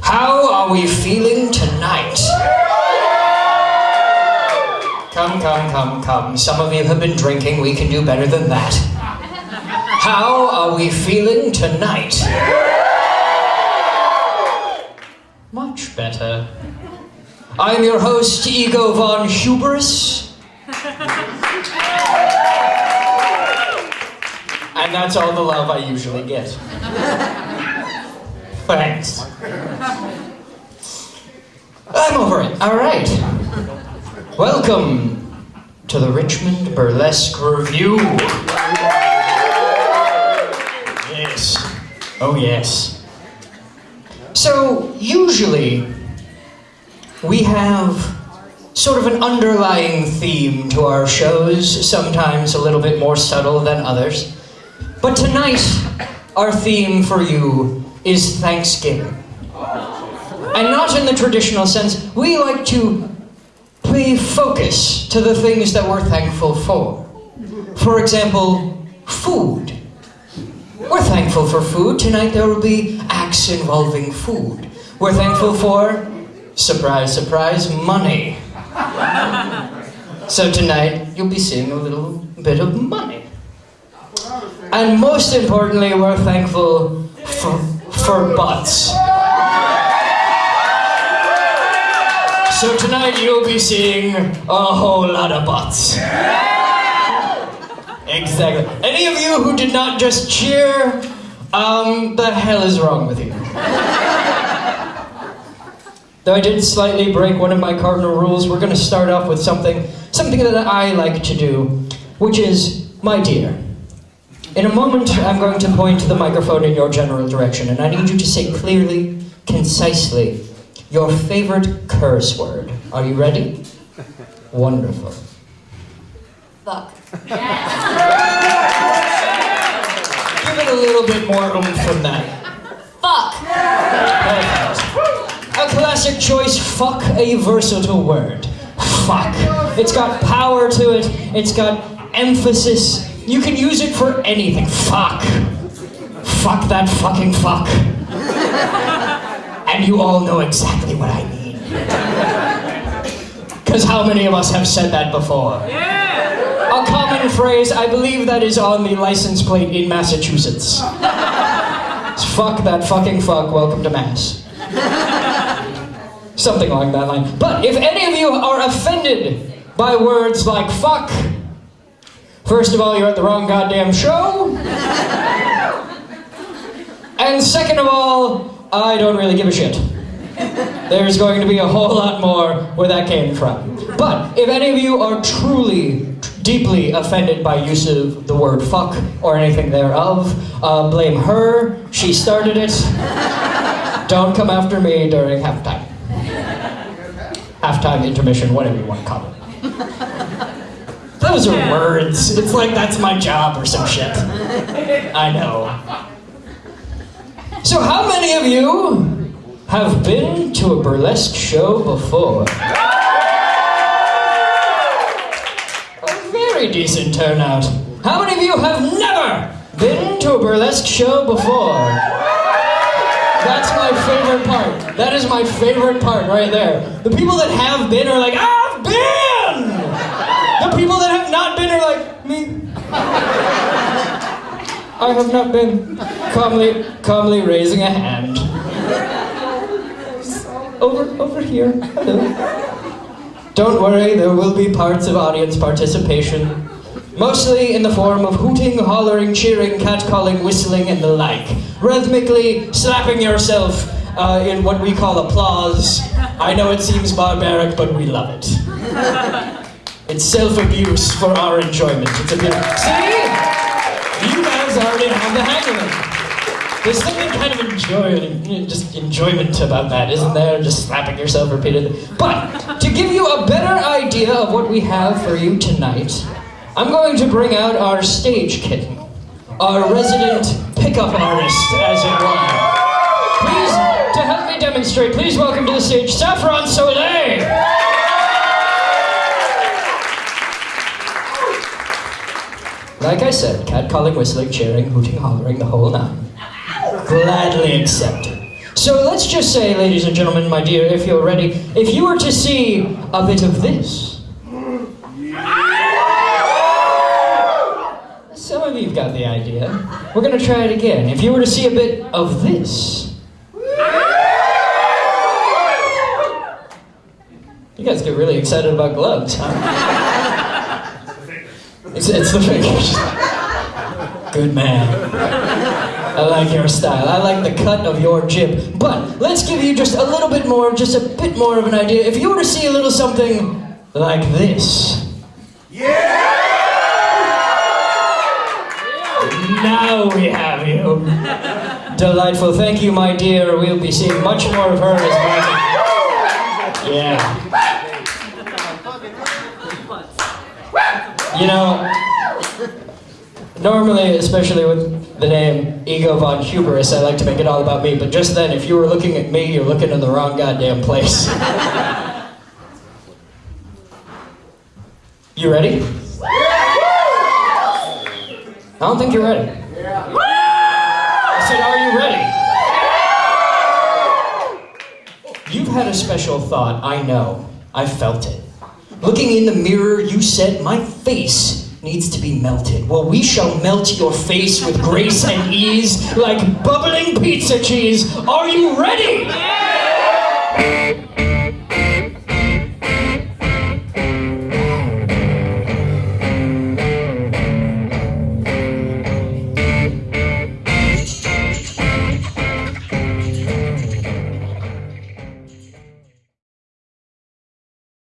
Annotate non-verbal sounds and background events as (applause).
How are we feeling tonight? Come, come, come, come. Some of you have been drinking. We can do better than that. How are we feeling tonight? Much better. I'm your host, Ego von Hubris. And that's all the love I usually get. Thanks. I'm over it. All right. Welcome to the Richmond Burlesque Review. Yes. Oh, yes. So, usually, we have sort of an underlying theme to our shows, sometimes a little bit more subtle than others. But tonight, our theme for you is Thanksgiving. And not in the traditional sense, we like to pay focus to the things that we're thankful for. For example, food. We're thankful for food. Tonight there will be acts involving food. We're thankful for, surprise, surprise, money. So tonight you'll be seeing a little bit of money. And most importantly, we're thankful for, for butts. So tonight you'll be seeing a whole lot of butts. Exactly. Any of you who did not just cheer, um, the hell is wrong with you? Though I did slightly break one of my cardinal rules, we're going to start off with something, something that I like to do, which is, my dear. In a moment, I'm going to point to the microphone in your general direction, and I need you to say clearly, concisely, your favorite curse word. Are you ready? Wonderful. Fuck. Give it a little bit more oomph from that. Fuck. Perfect. A classic choice, fuck a versatile word. Fuck. It's got power to it, it's got emphasis. You can use it for anything. Fuck. Fuck that fucking fuck. And you all know exactly what I mean. Because how many of us have said that before? Yeah. A common phrase, I believe that is on the license plate in Massachusetts. It's fuck that fucking fuck, welcome to Mass. Something along that line. But if any of you are offended by words like fuck, first of all, you're at the wrong goddamn show. And second of all, I don't really give a shit. There's going to be a whole lot more where that came from. But if any of you are truly, deeply offended by use of the word fuck or anything thereof, uh, blame her. She started it. Don't come after me during halftime. Halftime, intermission, whatever you want to call it. Those are words. It's like that's my job or some shit. I know. So, how many of you have been to a burlesque show before? A very decent turnout. How many of you have never been to a burlesque show before? That's my favorite part. That is my favorite part right there. The people that have been are like, I've been! The people that have not been are like, me. I have not been. Calmly, calmly raising a hand. Over, over here. Don't worry, there will be parts of audience participation. Mostly in the form of hooting, hollering, cheering, catcalling, whistling, and the like. Rhythmically slapping yourself uh, in what we call applause. I know it seems barbaric, but we love it. It's self-abuse for our enjoyment. It's. See? Already have the it. There's something kind of enjoy, just enjoyment about that, isn't there? Just slapping yourself repeatedly. But to give you a better idea of what we have for you tonight, I'm going to bring out our stage kitten, our resident pickup artist, as it were. Please, to help me demonstrate, please welcome to the stage Saffron Soleil. Like I said, catcalling, whistling, cheering, hooting, hollering, the whole nine. Gladly accepted. So let's just say, ladies and gentlemen, my dear, if you're ready, if you were to see a bit of this. Some of you've got the idea. We're gonna try it again. If you were to see a bit of this. You guys get really excited about gloves, huh? It's, it's the fingers. Good man. I like your style. I like the cut of your jib. But let's give you just a little bit more, just a bit more of an idea. If you were to see a little something like this. Yeah. Now we have you. Delightful. Thank you, my dear. We'll be seeing much more of her as well. Yeah. You know, normally, especially with the name Ego von Hubris, I like to make it all about me, but just then, if you were looking at me, you're looking in the wrong goddamn place. (laughs) You ready? I don't think you're ready. I said, are you ready? You've had a special thought, I know. I felt it. Looking in the mirror, you said, My face needs to be melted. Well, we shall melt your face with grace and ease like bubbling pizza cheese. Are you ready?